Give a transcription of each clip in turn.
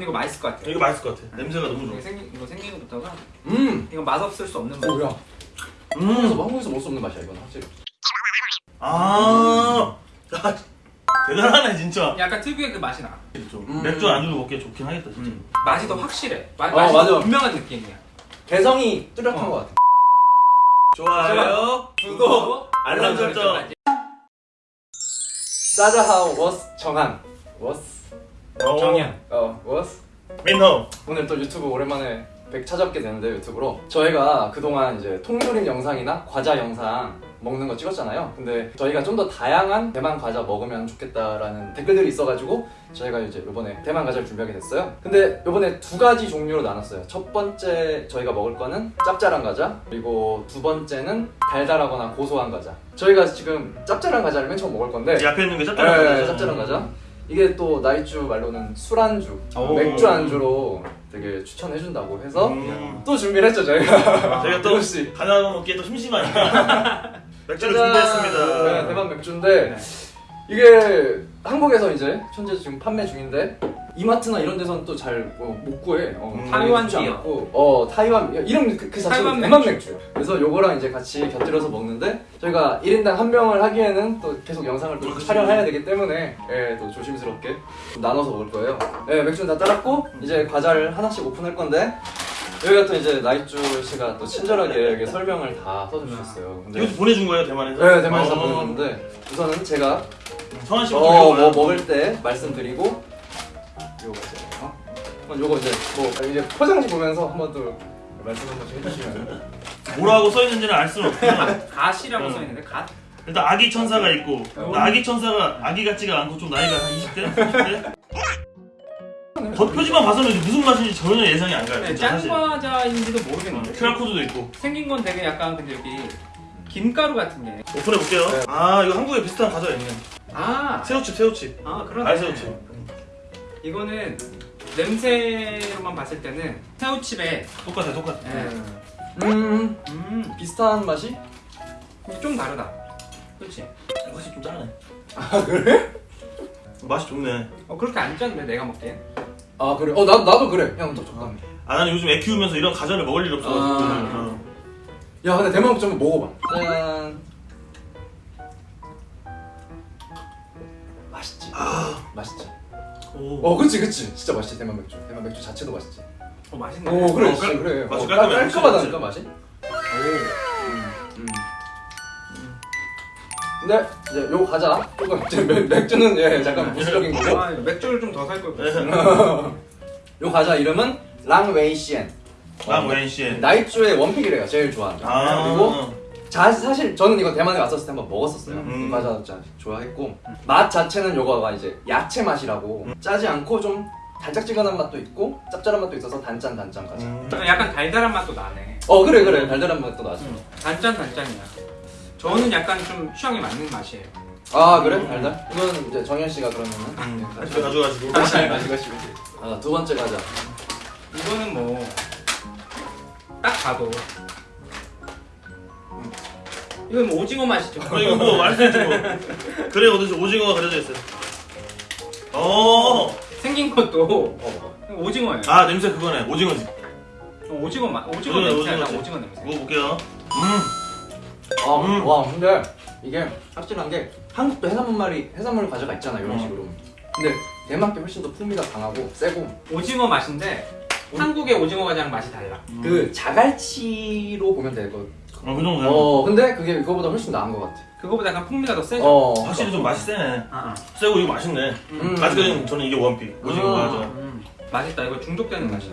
근데 이거 맛있을 것 같아. 이거 맛있을 것 같아. 냄새가 너무 좋아. 이거 생긴 이거 생긴 것부터가 음. 이거 맛 없을 수 없는 맛. 뭐야? 한국에서 한국에서 먹을 수 없는 맛이야 이건 확실히. 아, 야, 대단하네 진짜. 약간 특유의 그 맛이 나. 좀 음. 맥주 안주로 먹기 좋긴 하겠다 진짜. 음. 맛이 더 확실해. 마, 어, 맛이 맞아. 더 분명한 느낌이야. 개성이 뚜렷한 어. 것 같아. 좋아요. 구독, 알람 설정. 짜자하우 워스 정한 워스 어, 정이야. 어 我是 민호. 오늘 또 유튜브 오랜만에 백 찾아뵙게 되는데 유튜브로. 저희가 그동안 이제 통조림 영상이나 과자 영상 먹는 거 찍었잖아요. 근데 저희가 좀 더 다양한 대만 과자 먹으면 좋겠다라는 댓글들이 있어가지고 저희가 이제 이번에 대만 과자를 준비하게 됐어요. 근데 이번에 두 가지 종류로 나눴어요. 첫 번째 저희가 먹을 거는 짭짤한 과자 그리고 두 번째는 달달하거나 고소한 과자. 저희가 지금 짭짤한 과자를 맨 처음 먹을 건데. 이 앞에 있는 게 네, 짭짤한 짭짤한 과자. 이게 또 나이주 말로는 술안주, 오. 맥주 안주로 되게 추천해준다고 해서 음. 또 준비를 했죠 저희가. 저희가 또 조금씩. 하나 먹기에 또 심심하니까 맥주를! 준비했습니다. 네, 대만 맥주인데 네. 이게 한국에서 이제 현재 지금 판매 중인데 이마트나 이런 데서는 또 잘 못 구해. 어, 음. 타이완 쉽지 비어. 않고. 어 타이완 이름 그, 그 자체가 타이완 대만 맥주. 그래서 요거랑 이제 같이 곁들여서 먹는데 저희가 1인당 한 병을 하기에는 또 계속 영상을 또. 촬영해야 되기 때문에 예, 또 조심스럽게 좀 나눠서 먹을 거예요. 예, 맥주는 다 따랐고 이제 과자를 하나씩 오픈할 건데 여기가 또 이제 나이주 씨가 또 친절하게 이렇게 설명을 다 써주셨어요. 근데 이것도 보내준 거예요 대만에서? 네, 대만에서 어. 보내줬는데 우선은 제가 성환 씨 어, 어, 뭐 먹을 때 말씀드리고 요거 이제 뭐 이제 포장지 보면서 한번 또 말씀 한 번씩 해주시면 뭐라고 써 있는지는 알 수는 없지만 갓이라고 음. 써 있는데 갓. 일단 아기 천사가 있고 어. 아기 천사가 아기 같지가 않고 좀 나이가 한 20대? 30대? 겉표지만 봐서는 무슨 맛인지 전혀 예상이 안 가요 네, 어, 모르겠는데. QR 코드도 있고 생긴 건 되게 약간 근데 여기 김가루 같은 게. 오픈해 볼게요 네. 아 이거 한국에 비슷한 과자가 있네 아, 새우칩 새우칩 아 그러네. 알새우칩 이거는 냄새로만 봤을 때는 새우칩에 똑같아 똑같아 네. 음 음, 비슷한 맛이? 좀 다르다. 그렇지? 맛이 좀 짜네 아 그래? 맛이 좋네 어 그렇게 안 짠데 내가 먹기엔. 아 그래? 어 나, 나도 그래 형또 적당해 아 나는 요즘 애 키우면서 이런 과자를 먹을 일이 없어가지고 아. 어. 야 근데 대만 맥주 한번 먹어봐 짠 맛있지? 맛있지? 오. 어 그치 그치 진짜 맛있지 대만 맥주. 대만 맥주 자체도 맛있지. 어 맛있네. 오 그래 어, 진짜 깔- 그래. 맛이 어, 깔끔해. 깔- 깔끔하다니까 맛이 맛이? 음. 근데 이제 요 과자. 조금 이제 맥- 맥주는 예 잠깐 부수적인 거고 아, 맥주를 좀 더 살 걸. 네. 요 과자 이름은 랑웨이시엔. 랑 웬시엔. 나이주의 원픽이래요 제일 좋아하는. 아. 그리고 자, 사실 저는 이거 대만에 왔었을 때 한번 먹었었어요 음. 이 과자 진짜 좋아했고 맛 자체는 요거가 이제 야채 맛이라고 짜지 않고 좀 달짝지근한 맛도 있고 짭짤한 맛도 있어서 단짠 단짠 과자 음. 약간 달달한 맛도 나네. 어 그래 그래 달달한 맛도 나죠 단짠 단짠이야. 저는 약간 좀 취향에 맞는 맛이에요. 아 그래? 달달? 이건 이제 정현 씨가 그러면은 음. 네, 집에 가져가지고 잘 가져가시면 돼요 아, 두 번째 과자 이거는 뭐 딱 봐도 이건 뭐 오징어 맛이죠. 어, 이거 뭐 말씀해 주고 그래 어디서 오징어가 그려져 있어요 어. 생긴 것도 어, 오징어예요. 아 냄새 그거네 오징어지 어, 오징어 맛, 오징어 오징어, 냄새, 오징어지. 오징어 냄새. 먹어볼게요 음 아, 음. 와 근데 이게 확실한 게 한국도 해산물 말이 해산물 과자가 있잖아 이런 어. 식으로 근데 대만 게 훨씬 더 풍미가 강하고 세고 오징어 맛인데 한국의 오징어 과자랑 맛이 달라. 그 자갈치로 보면 되고 어, 그 정도야 어 근데 그게 그거보다 훨씬 나은 것 같아 그거보다 약간 풍미가 더 세죠. 어 확실히 좀 맛이 세네 아, 아. 세고 이거 맛있네 음. 아직까지는 저는 이게 원픽 오징어 음. 과자 음, 맛있다. 이거 중독되는 음. 맛이야.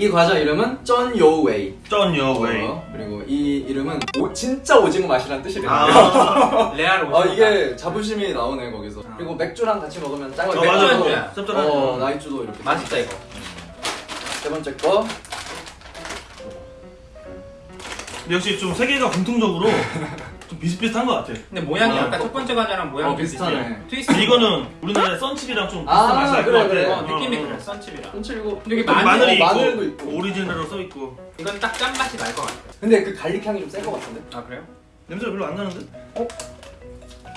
이 과자 이름은 쩐요웨이 쩐여웨이 어, 그리고 이 이름은 오, 진짜 오징어 맛이라는 뜻이래요 아, 레알 오징어. 아 이게 자부심이 나오네 거기서 아. 그리고 맥주랑 같이 먹으면 짱 어, 맥주 맞아, 안주. 맞아. 짭짤한 어 나이주도 이렇게 맛있다 이거. 세 번째 거 역시 좀 세 개가 공통적으로 좀 비슷비슷한 것 같아 근데 모양이 어, 아까 첫 번째 과자랑 모양이 어, 비슷하네. 트위스트. 이거는 우리나라의 썬칩이랑 좀 아, 비슷한 맛이 날것 그래, 같아 그래. 어, 느낌이 어, 어. 그래. 썬칩이랑. 근데 여기 또 마늘, 마늘이 어, 있고, 마늘도 있고. 오리지널로 써 있고 이건 딱 짠맛이 날 것 같아. 근데 그 garlic 향이 좀센것 같은데 아 그래요? 냄새가 별로 안 나는데?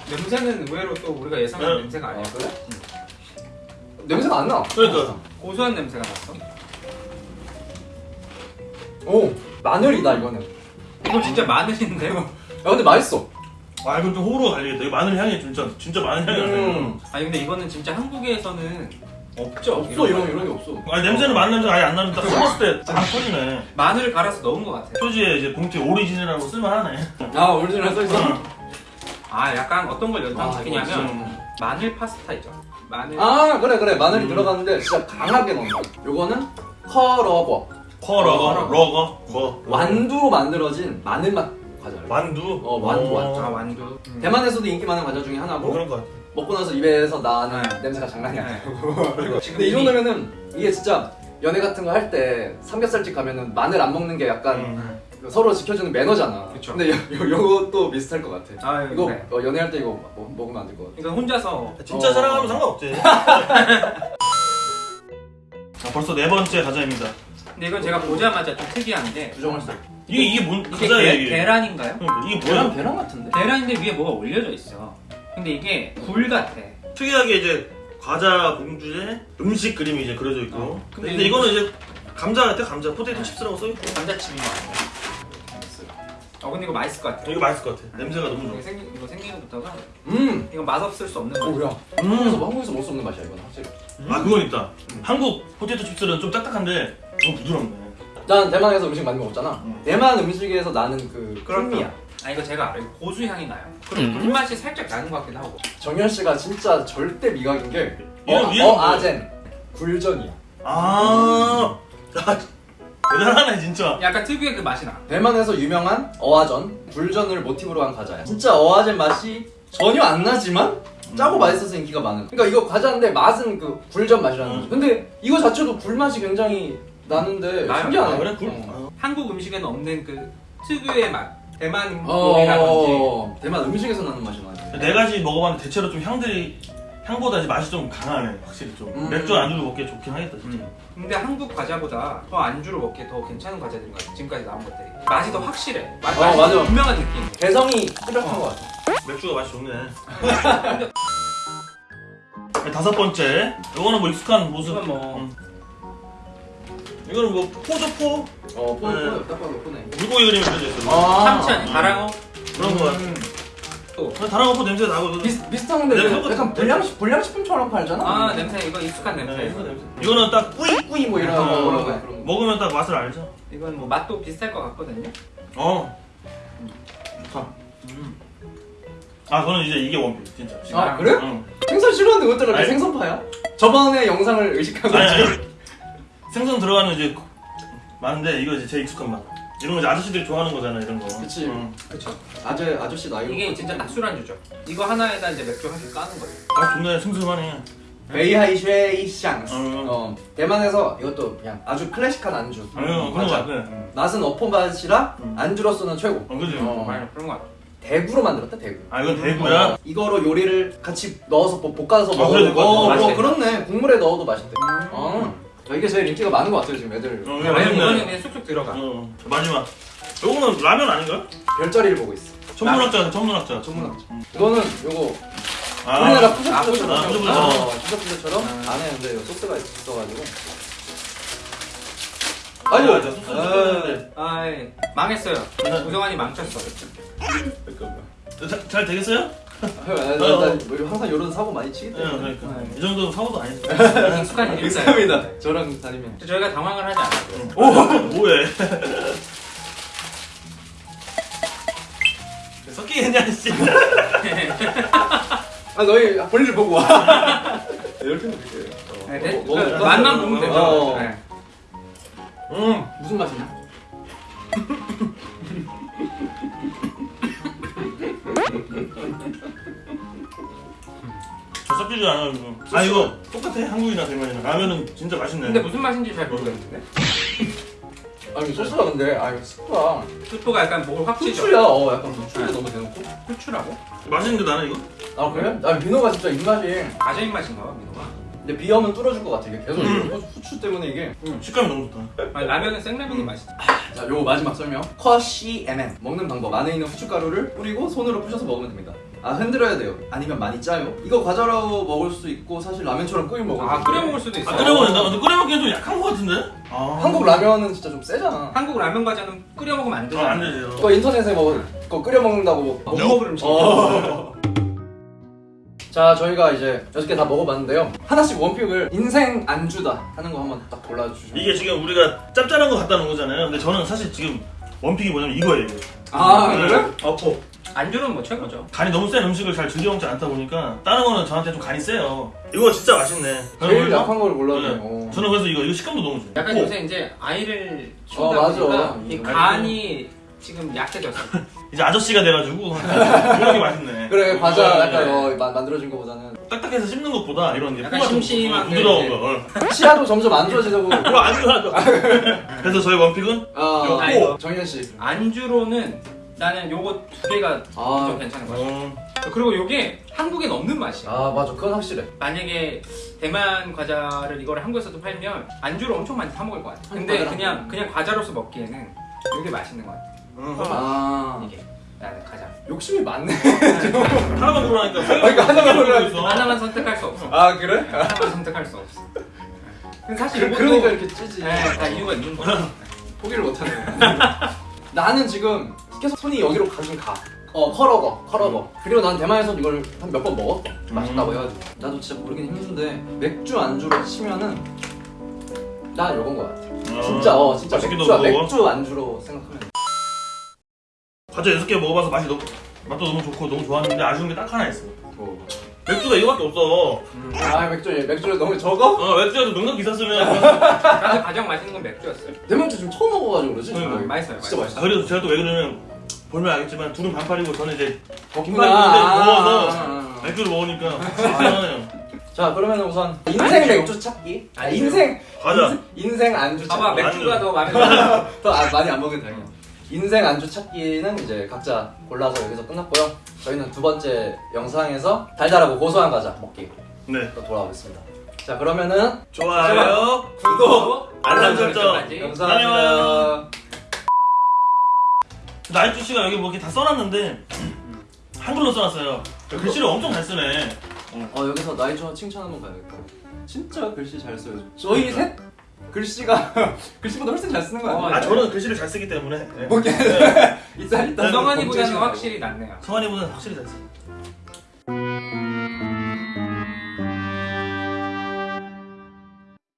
냄새는 의외로 또 우리가 예상하는 네. 냄새가 아니야. 그래? 냄새가 안 나. 그러니까. 고소한 냄새가 났어. 오 마늘이다 이거는. 야 이거 진짜 마늘인데? 근데 맛있어. 아 이건 좀 호불호가 갈리겠다. 이거 마늘 향이 진짜 진짜 마늘 향이 나네. 음. 아니 근데 이거는 진짜 한국에서는 없죠. 없어 이런 이런 게 없어. 아니 냄새는 마늘 냄새 아예 안 나는데 딱 씹었을 때딱 터지네. 마늘을 갈아서 넣은 것 같아. 표지에 이제 봉투에 오리지널이라고 쓸만하네. 아 오리지널 써 있어. 아 약간 어떤 걸 아, 연상시키냐면 이거 마늘 파스타이죠. 마늘. 아 그래 그래 마늘이 음. 들어갔는데 진짜 강하게 넣는 거야. 요거는 可樂果 可樂果, 可樂果. 樂果, 뭐 완두로 만들어진 마늘 맛 과자를. 만두. 어, 만두, 만두. 아 완두. 음. 대만에서도 인기 많은 과자 중에 하나고 뭐 그런 거 같아. 먹고 나서 입에서 나는 네. 냄새가 장난이 아니야. 네. 근데 이 정도면은 이게 진짜 연애 같은 거 할 때 삼겹살집 가면은 마늘 안 먹는 게 약간 음. 서로 지켜주는 매너잖아. 그쵸. 근데 요, 요, 요것도 비슷할 것 같아. 아 이거 그래. 어, 연애할 때 이거 먹, 먹으면 안 될 것 같아. 이거 혼자서 진짜 어. 사랑하면 상관없지. 자, 벌써 네 번째 과자입니다. 근데 이건 제가 보자마자 좀 특이한 게 부정할 수. 이게 이게 뭔 이게 계, 이게? 계란인가요? 그러니까 이게 뭐야? 계란 같은데? 계란인데 위에 뭐가 올려져 있어. 근데 이게 굴 같아. 특이하게 이제 과자 봉주에 음식 그림이 이제 그려져 있고. 어, 근데 근데, 이거- 이거는 이제 감자 같아 감자 potato chips라고 써 있고. 감자칩인 거 같아. 어 근데 이거 맛있을 것 같아. 이거 맛있을 것 같아. 냄새가 너무 좋아. 이거 생긴 이거 생긴 것부터가 음. 이거 맛 없을 수 없는 오 맛. 야. 한국에서 한국에서 먹을 수 없는 맛이야 이건 확실히. 아 그건 있다. 한국 potato chips는 좀 딱딱한데 너무 부드럽네. 난 대만에서 음식 많이 먹었잖아. 음. 대만 음식에서 나는 그. 풍미야. 아 이거 제가 알아요. 고수 향이 나요. 그리고 불맛이 살짝 나는 것 같기도 하고. 정현 씨가 진짜 절대 미각인 게 어, 어? 아젠 굴전이야. 아, 야, 대단하네 진짜. 약간 특유의 그 맛이 나. 대만에서 유명한 어아전 굴전을 모티브로 한 과자야. 진짜 어아젠 맛이 전혀 안 나지만 짜고 음. 맛있어서 인기가 많은. 그러니까 이거 과자인데 맛은 그 굴전 맛이라는 음. 거지. 근데 이거 자체도 굴 맛이 굉장히 나는데 나요? 신기하네. 아, 그래? 굴? 어. 한국 음식에는 없는 그 특유의 맛. 대만 요리라든지. 어, 대만 음식에서 나는 맛이 나지. 네 가지 먹어봤는데 대체로 좀 향들이 향보다 이제 맛이 좀 강하네 확실히 좀 음. 맥주 안주로 먹기 좋긴 하겠다 진짜. 음. 근데 한국 과자보다 더 안주로 먹기에 더 괜찮은 과자들인 것 같아. 지금까지 나온 것들이. 맛이 더 확실해. 맛, 어, 맛이 더 맞아. 분명한 느낌. 개성이 뚜렷한 것 같아. 맥주가 맛이 좋네. 네, 다섯 번째 이거는 뭐 익숙한 모습. 이건 뭐- 음. 이거는 뭐 포도포 어, 포네, 네. 포네, 딱 봐도 포네. 물고기 그림이 그려져 있어. 아. 참치 아니 다랑어? 그런 거 같아. 음. 어, 다랑어포 냄새 나고. 비슷 비슷한데 냄새 약간 똑같은데? 불량식 불량식품처럼 팔잖아. 아 냄새 이거 익숙한 냄새. 네, 이거 냄새. 이거는 딱 뿌이 꾸이 뭐 이런 어, 거 그런 거. 먹으면 딱 맛을 알죠. 이건 뭐 맛도 비슷할 것 같거든요. 어. 좋다. 음. 아 저는 이제 이게 원피스 진짜. 아 그래? 응. 생선 싫어하는데 아니. 생선파야? 저번에 영상을 의식하고 아니, 아니. 생선 들어가는 이제 많은데 이거 이제 제일 익숙한 맛. 이런 거 이제 아저씨들이 좋아하는 거잖아 이런 거. 그치. 응. 그렇죠. 아저 아저씨 나이 이게 진짜 딱 술안주죠. 이거 하나에다 이제 맥주 한 개 까는 거예요. 아 좋네 슴슴하네. 北海 鱈魚 香絲. 음. 어 대만에서 이것도 그냥 아주 클래식한 안주. 아유 그런 거 맞아. 같아. 맛은 어포 맛이라 음. 안주로서는 최고. 어 그지. 어. 정말 그런 거 같아. 대구로 만들었다 대구. 아 이건 대구야. 어, 이거로 요리를 같이 넣어서 볶- 볶아서 아, 먹어도 그래, 어, 맛있겠다. 어, 그렇네 국물에 넣어도 맛있대. 음. 어 이게 제일 인기가 많은 것 같아요 지금 애들. 어, 야, 이게 왜냐면 맛있네. 그냥 쑥쑥 들어가. 어 마지막. 요거는 라면 아닌가요? 별자리를 보고 있어. 천문학자 천문학자. 천문학자. 음. 이거는 요거 아. 우리나라 아, 푸석푸석처럼 푸석푸석. 어, 아. 안에 근데 소스가 있어가지고 아, 아이고 맞아. 소스 줬는데. 아이 망했어요. 구성환이 망쳤어. 잘, 잘 되겠어요? 형, 나, 나, 나 뭐, 항상 이런 사고 많이 치기 네, 때문에 그러니까. 이 정도는 사고도 아니지. 익숙한 일이다. 감사합니다 저랑 다니면 저희가 당황을 하지 않아요. 오 뭐해? 섞이겠냐 씨. 아 너희 볼일 보고 와 이렇게 드릴게요 네, 네. 뭐, 그 뭐, 맛만 뭐, 보면 되죠. 어. 네. 음. 무슨 맛이냐? 저 섞이지 않아요 이거. 아 이거 똑같아 한국이나 대만이나 라면은 진짜 맛있네. 근데 무슨 맛인지 잘 모르겠는데. 아니 소스가 근데 아 이거 스프가 스프가 약간 목을 확 찌죠. 후추야 어 약간 후추에 너무 대놓고 후추라고? 맛있는데 나는 이거. 아 그래? 아 민호가 진짜 입맛이 가자 입맛인가 봐 민호가. 근데 비염은 뚫어줄 것 같아 이게 계속 음. 이거 후추 때문에 이게 식감이 너무 좋다. 아니, 라면은 생라면이 맛있지. 자 요거 마지막 설명 커시 MN 먹는 방법 안에 있는 후춧가루를 뿌리고 손으로 부셔서 먹으면 됩니다 아 흔들어야 돼요. 아니면 많이 짜요. 이거 과자로 먹을 수 있고 사실 라면처럼 끓여 먹을 아수 끓여. 먹을 수도 있어. 아 끓여 먹는다. 근데 끓여 먹기엔 좀 약한 거 같은데? 아. 한국 라면은 진짜 좀 세잖아. 한국 라면 과자는 끓여 먹으면 안 아, 되잖아. 안 되죠. 그거 인터넷에 뭐 그거 끓여 먹는다고 뭐못 먹을 음식. 어. 자 저희가 이제 여섯 개 다 먹어봤는데요 하나씩 원픽을 인생 안주다 하는 거 한번 딱 골라주시면 이게 지금 우리가 짭짤한 거 갖다 놓은 거잖아요. 근데 저는 사실 지금 원픽이 뭐냐면 이거예요. 이거. 아 그래? 어포. 안주는 뭐 최고죠. 간이 너무 센 음식을 잘 즐겨 먹지 않다 보니까 다른 거는 저한테 좀 간이 세요. 이거 진짜 맛있네. 제일 약한 걸 네. 골랐네요 저는 그래서 이거 이거 식감도 너무 좋아요. 약간 오, 요새 이제 아이를 어, 키우다 맞아. 보니까 이 음. 간이 지금 약해졌어. 이제 아저씨가 돼가지고 이런 게 맛있네. 그래 과자 네, 약간 네. 어, 마- 만들어진 거보다는 딱딱해서 씹는 것보다 이런 게 약간 심심한 게 부드러운 거. 어. 치아도 점점 안 좋아지고 그거 안 좋아하죠. 그래서 저희 원픽은 아, 아. 정현 씨 안주로는 나는 요거 두 개가 아. 좀 괜찮은 것 같아. 어, 그리고 요게 한국엔 없는 맛이야. 아 맞아 그건 확실해 만약에 대만 과자를 이거를 한국에서도 팔면 안주로 엄청 많이 사 먹을 것 같아. 근데. 그냥 그냥 과자로서 먹기에는 이게 맛있는 것 같아. 어. 아 이게 나는 가장. 욕심이 많네 하나만 고르라니까 그러니까 하나만 고르라니까. 있어. 하나만 선택할 수 없어. 아 그래? 하나만 선택할 수 없어. 근데 사실 그, 그러니까 이렇게 찌지 네, 다 이유가 있는 거야. 포기를 못 하네 나는 지금 계속 손이 여기로 가긴 가 어, 可樂果, 可樂果. 그리고 난 대만에서 이걸 한 몇 번 먹었어. 맛있다고 해가지고. 나도 진짜 모르긴 힘든데, 맥주 안주로 치면은, 난 요건 거 같아. 어. 진짜, 어, 진짜 맥주. 맥주 안주로 생각하면. 과자 여섯 개 먹어봐서 맛이 너무 맛도 너무 좋고 너무 좋았는데 아쉬운 게 딱 하나 있어. 뭐. 맥주가 이거밖에 없어. 아, 맥주, 맥주 너무 적어? 어, 맥주가 좀 능력 있었으면. 나는 가장 맛있는 건 맥주였어요. 대만주 지금 처음 먹어가지고 그러지? 응, 아, 맛있어요. 진짜 맛있어요. 맛있어. 아, 그래서 제가 또 왜 그러냐면 보면 알겠지만 둘은 반팔이고 저는 이제 아, 긴팔인데 아, 더워서. 맥주를 먹으니까 이상하네요. 자, 그러면 우선, 인생 맥주 찾기. 아. 인생, 과자. 인생 안주 찾기. 안 맥주가 돼. 더 들어. 더 아, 많이 안 먹은 다행이야. 인생 안주 찾기는 이제 각자 골라서 여기서 끝났고요. 저희는 두 번째 영상에서 달달하고 고소한 과자 먹기 네. 또 돌아오겠습니다. 자 그러면은 좋아요. 구독, 알람 설정. 감사합니다. 나이트 씨가 여기 뭐 이렇게 다 써놨는데 한글로 써놨어요. 글씨를 엄청 잘 쓰네. 어 여기서 나이저 칭찬 한번 가야겠다. 진짜 글씨 잘 써요. 저희 셋 글씨가 글씨보다 훨씬 잘 쓰는 거 아니에요? 어, 아 저는 글씨를 잘 쓰기 때문에. 네. 뭐 이렇게 네. 일단 일단 성환이보다는 확실히 낫네요. 성환이보다는 확실히 잘 써.